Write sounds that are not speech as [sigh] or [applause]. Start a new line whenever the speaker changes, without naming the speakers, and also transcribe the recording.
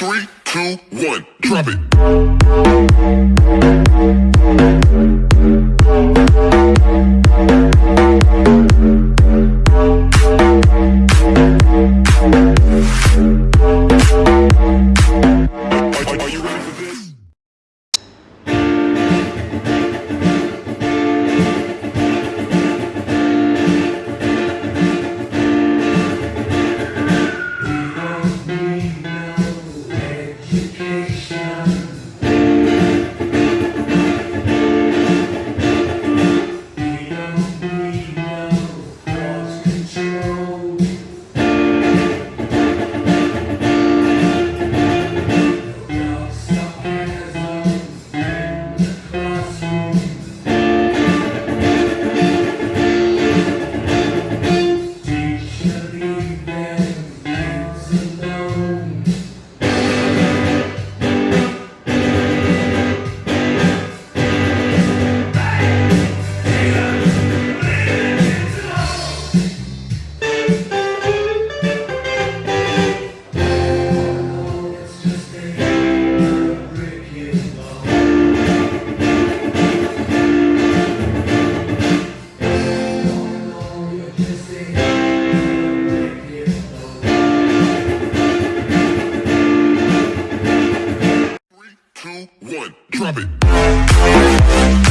Three, two, one, drop it. Because [laughs] two, one, drop
it.